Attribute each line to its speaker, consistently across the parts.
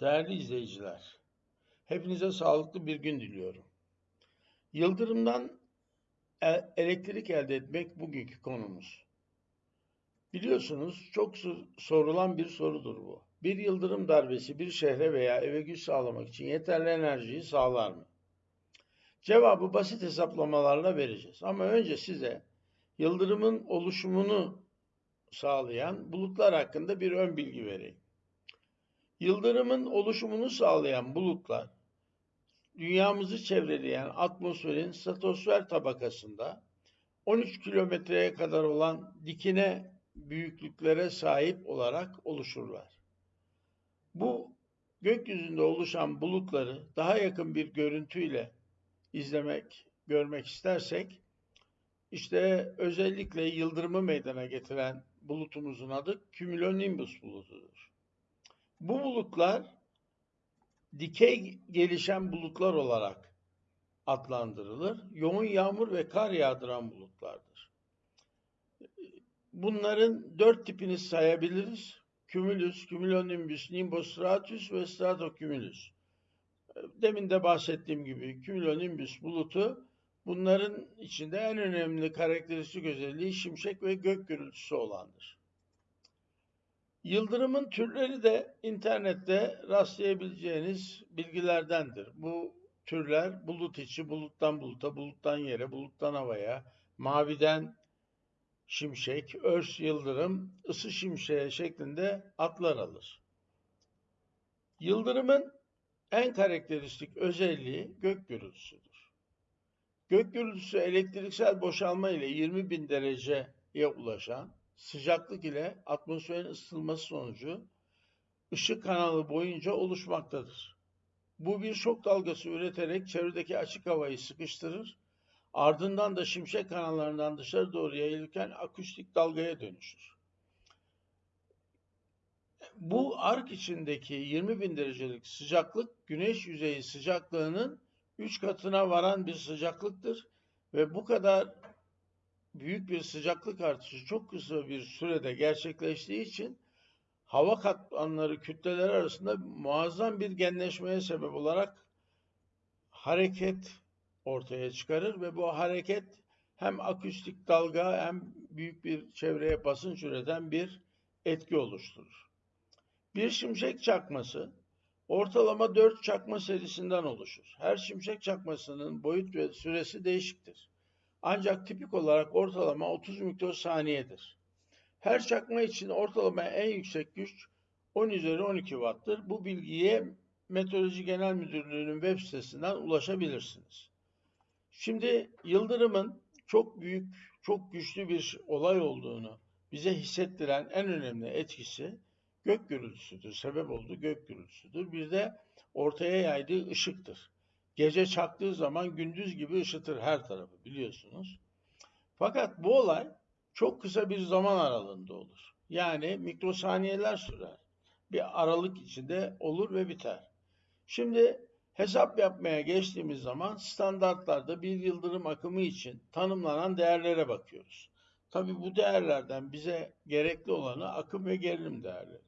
Speaker 1: Değerli izleyiciler, hepinize sağlıklı bir gün diliyorum. Yıldırımdan e- elektrik elde etmek bugünkü konumuz. Biliyorsunuz çok sorulan bir sorudur bu. Bir yıldırım darbesi bir şehre veya eve güç sağlamak için yeterli enerjiyi sağlar mı? Cevabı basit hesaplamalarla vereceğiz. Ama önce size yıldırımın oluşumunu sağlayan bulutlar hakkında bir ön bilgi vereyim. Yıldırımın oluşumunu sağlayan bulutlar, dünyamızı çevreleyen atmosferin stratosfer tabakasında 13 kilometreye kadar olan dikine büyüklüklere sahip olarak oluşurlar. Bu gökyüzünde oluşan bulutları daha yakın bir görüntüyle izlemek, görmek istersek, işte özellikle yıldırımı meydana getiren bulutumuzun adı cumulonimbus bulutudur. Bu bulutlar dikey gelişen bulutlar olarak adlandırılır. Yoğun yağmur ve kar yağdıran bulutlardır. Bunların dört tipini sayabiliriz. Cumulus, cumulonimbus, nimbus stratus ve stratocumulus. Demin de bahsettiğim gibi cumulonimbus bulutu bunların içinde en önemli karakteristik özelliği şimşek ve gök gürültüsü olandır. Yıldırımın türleri de internette rastlayabileceğiniz bilgilerdendir. Bu türler bulut içi, buluttan buluta, buluttan yere, buluttan havaya, maviden şimşek, örs yıldırım, ısı şimşeği şeklinde adlar alır. Yıldırımın en karakteristik özelliği gök gürültüsüdür. Gök gürültüsü elektriksel boşalma ile 20 bin dereceye ulaşan sıcaklık ile atmosferin ısıtılması sonucu ışık kanalı boyunca oluşmaktadır. Bu bir şok dalgası üreterek çevredeki açık havayı sıkıştırır, ardından da şimşek kanallarından dışarı doğru yayılırken akustik dalgaya dönüşür. Bu ark içindeki 20 bin derecelik sıcaklık güneş yüzeyi sıcaklığının 3 katına varan bir sıcaklıktır ve bu kadar büyük bir sıcaklık artışı çok kısa bir sürede gerçekleştiği için hava katmanları kütleleri arasında muazzam bir genleşmeye sebep olarak hareket ortaya çıkarır ve bu hareket hem akustik dalga hem büyük bir çevreye basınç üreten bir etki oluşturur. Bir şimşek çakması ortalama 4 çakma serisinden oluşur. Her şimşek çakmasının boyut ve süresi değişiktir. Ancak tipik olarak ortalama 30 mikrosaniyedir. Her çakma için ortalama en yüksek güç 10 üzeri 12 watt'tır. Bu bilgiye Meteoroloji Genel Müdürlüğü'nün web sitesinden ulaşabilirsiniz. Şimdi yıldırımın çok büyük, çok güçlü bir olay olduğunu bize hissettiren en önemli etkisi gök gürültüsüdür. Sebep olduğu gök gürültüsüdür. Bir de ortaya yaydığı ışıktır. Gece çaktığı zaman gündüz gibi ışıtır her tarafı biliyorsunuz. Fakat bu olay çok kısa bir zaman aralığında olur. Yani mikrosaniyeler sürer. Bir aralık içinde olur ve biter. Şimdi hesap yapmaya geçtiğimiz zaman standartlarda bir yıldırım akımı için tanımlanan değerlere bakıyoruz. Tabi bu değerlerden bize gerekli olanı akım ve gerilim değerleri.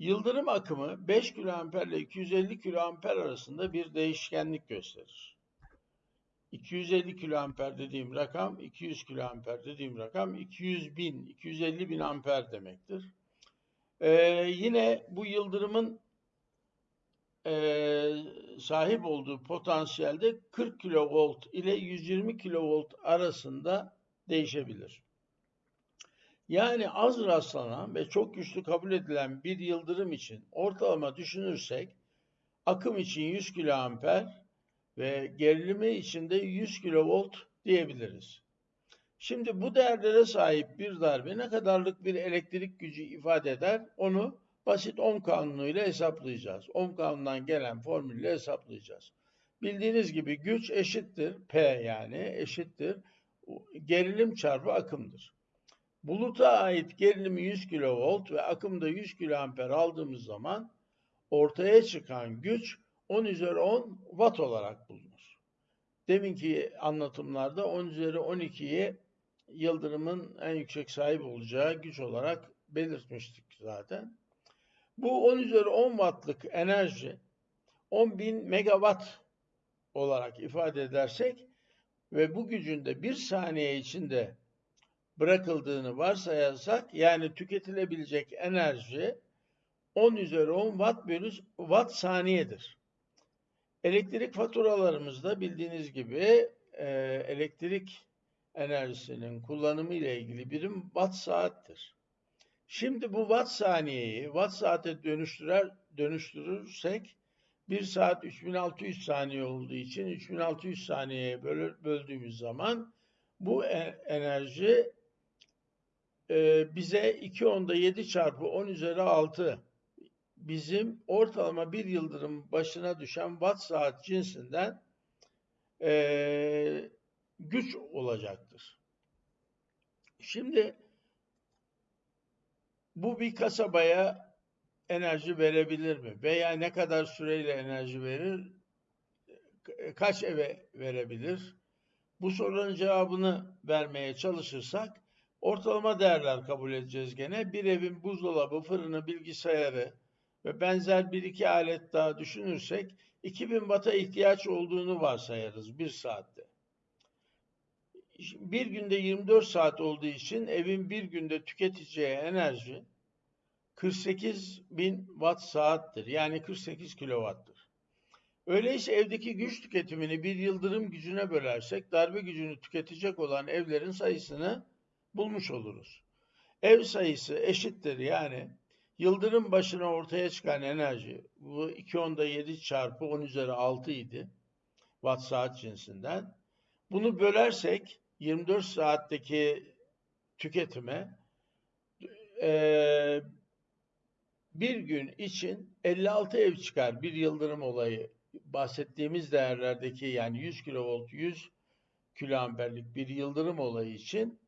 Speaker 1: Yıldırım akımı 5 kA ile 250 kA arasında bir değişkenlik gösterir. 250 kA dediğim rakam, 200 kA dediğim rakam 200 bin, 250 bin amper demektir. Ee, yine bu yıldırımın e, sahip olduğu potansiyelde 40 kilovolt ile 120 kilovolt arasında değişebilir. Yani az rastlanan ve çok güçlü kabul edilen bir yıldırım için ortalama düşünürsek akım için 100 kiloamper ve gerilimi için de 100 kilovolt diyebiliriz. Şimdi bu değerlere sahip bir darbe ne kadarlık bir elektrik gücü ifade eder onu basit ohm kanunuyla hesaplayacağız. Ohm kanunundan gelen formülle hesaplayacağız. Bildiğiniz gibi güç eşittir P yani eşittir gerilim çarpı akımdır. Buluta ait gerilimi 100 kV ve akımda 100 kA aldığımız zaman ortaya çıkan güç 10 üzeri 10 watt olarak bulunur. Deminki anlatımlarda 10 üzeri 12'yi yıldırımın en yüksek sahip olacağı güç olarak belirtmiştik zaten. Bu 10 üzeri 10 wattlık enerji 10.000 megawatt olarak ifade edersek ve bu gücün de bir saniye içinde bırakıldığını varsayarsak yani tüketilebilecek enerji 10 üzeri 10 watt bölü watt saniyedir. Elektrik faturalarımızda bildiğiniz gibi e, elektrik enerjisinin kullanımı ile ilgili birim watt saattir. Şimdi bu watt saniyeyi watt saate dönüştürer, dönüştürürsek 1 saat 3600 saniye olduğu için 3600 saniyeye böldüğümüz zaman bu e, enerji e, bize 2 onda 7 çarpı 10 üzeri 6 bizim ortalama bir yıldırım başına düşen watt saat cinsinden e, güç olacaktır. Şimdi bu bir kasabaya enerji verebilir mi? Veya ne kadar süreyle enerji verir? Kaç eve verebilir? Bu sorunun cevabını vermeye çalışırsak ortalama değerler kabul edeceğiz gene. Bir evin buzdolabı, fırını, bilgisayarı ve benzer bir iki alet daha düşünürsek 2000 Watt'a ihtiyaç olduğunu varsayarız bir saatte. Bir günde 24 saat olduğu için evin bir günde tüketeceği enerji 48 bin watt saattir. Yani 48 kilowattır. Öyleyse evdeki güç tüketimini bir yıldırım gücüne bölersek darbe gücünü tüketecek olan evlerin sayısını bulmuş oluruz. Ev sayısı eşittir yani yıldırım başına ortaya çıkan enerji bu 2 onda 7 çarpı 10 üzeri 6 idi watt saat cinsinden. Bunu bölersek 24 saatteki tüketime e, bir gün için 56 ev çıkar bir yıldırım olayı bahsettiğimiz değerlerdeki yani 100 kilovolt 100 kiloamperlik bir yıldırım olayı için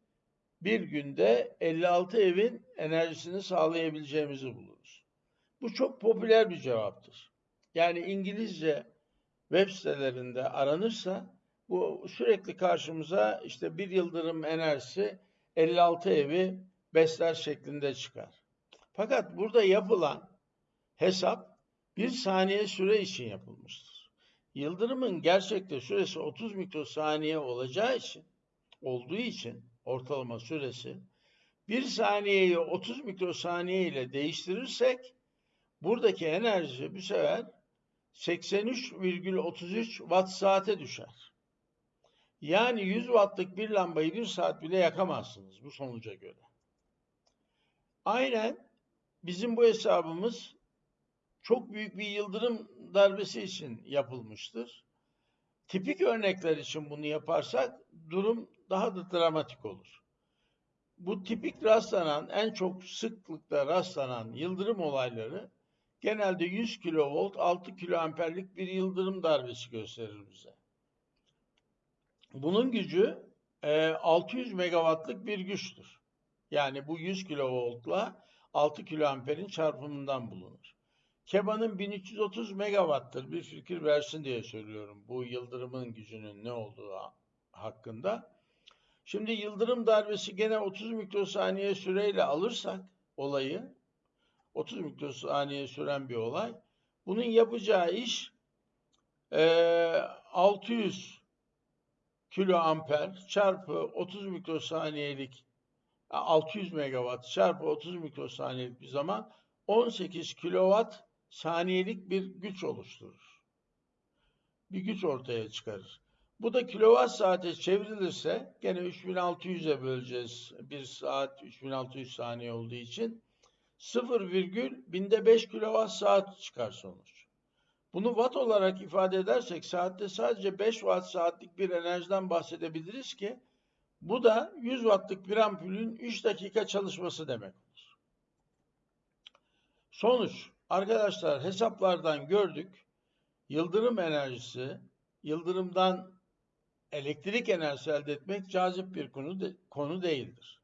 Speaker 1: bir günde 56 evin enerjisini sağlayabileceğimizi buluruz. Bu çok popüler bir cevaptır. Yani İngilizce web sitelerinde aranırsa bu sürekli karşımıza işte bir yıldırım enerjisi 56 evi besler şeklinde çıkar. Fakat burada yapılan hesap bir saniye süre için yapılmıştır. Yıldırımın gerçekte süresi 30 mikrosaniye olacağı için, olduğu için ortalama süresi bir saniyeyi 30 mikrosaniye ile değiştirirsek buradaki enerji bu sefer 83,33 watt saate düşer. Yani 100 wattlık bir lambayı bir saat bile yakamazsınız bu sonuca göre. Aynen bizim bu hesabımız çok büyük bir yıldırım darbesi için yapılmıştır. Tipik örnekler için bunu yaparsak durum daha da dramatik olur. Bu tipik rastlanan, en çok sıklıkla rastlanan yıldırım olayları genelde 100 kilovolt 6 kiloamperlik bir yıldırım darbesi gösterir bize. Bunun gücü 600 megawattlık bir güçtür. Yani bu 100 kilovoltla 6 kiloamperin çarpımından bulunur. Keba'nın 1330 megawattır bir fikir versin diye söylüyorum bu yıldırımın gücünün ne olduğu hakkında. Şimdi yıldırım darbesi gene 30 mikrosaniye süreyle alırsak olayı 30 mikrosaniye süren bir olay. Bunun yapacağı iş e, 600 kilo amper çarpı 30 mikrosaniyelik 600 megawatt çarpı 30 mikrosaniyelik bir zaman 18 kilowatt saniyelik bir güç oluşturur. Bir güç ortaya çıkarır. Bu da kilowatt saate çevrilirse gene 3600'e böleceğiz. Bir saat 3600 saniye olduğu için 0, binde 5 kilowatt saat çıkar sonuç. Bunu watt olarak ifade edersek saatte sadece 5 watt saatlik bir enerjiden bahsedebiliriz ki bu da 100 wattlık bir ampulün 3 dakika çalışması demek olur. Sonuç, arkadaşlar hesaplardan gördük. Yıldırım enerjisi, yıldırımdan elektrik enerjisi elde etmek cazip bir konu, de, konu değildir.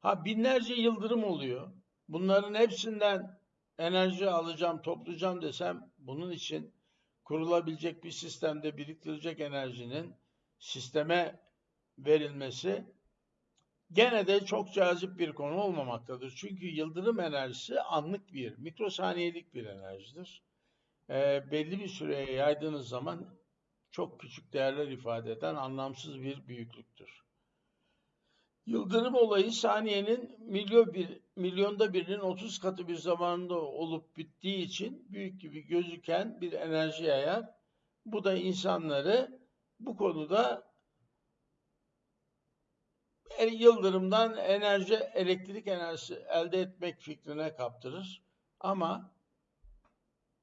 Speaker 1: Ha binlerce yıldırım oluyor. Bunların hepsinden enerji alacağım, toplayacağım desem bunun için kurulabilecek bir sistemde biriktirecek enerjinin sisteme verilmesi gene de çok cazip bir konu olmamaktadır. Çünkü yıldırım enerjisi anlık bir, mikrosaniyelik bir enerjidir. Ee, belli bir süreye yaydığınız zaman çok küçük değerler ifade eden anlamsız bir büyüklüktür. Yıldırım olayı saniyenin milyon bir, milyonda birinin 30 katı bir zamanda olup bittiği için büyük gibi gözüken bir enerji yayar. Bu da insanları bu konuda e, yıldırımdan enerji, elektrik enerjisi elde etmek fikrine kaptırır. Ama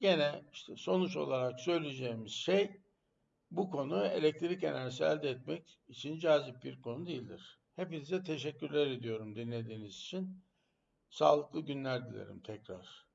Speaker 1: gene işte sonuç olarak söyleyeceğimiz şey bu konu elektrik enerjisi elde etmek için cazip bir konu değildir. Hepinize teşekkürler ediyorum dinlediğiniz için. Sağlıklı günler dilerim tekrar.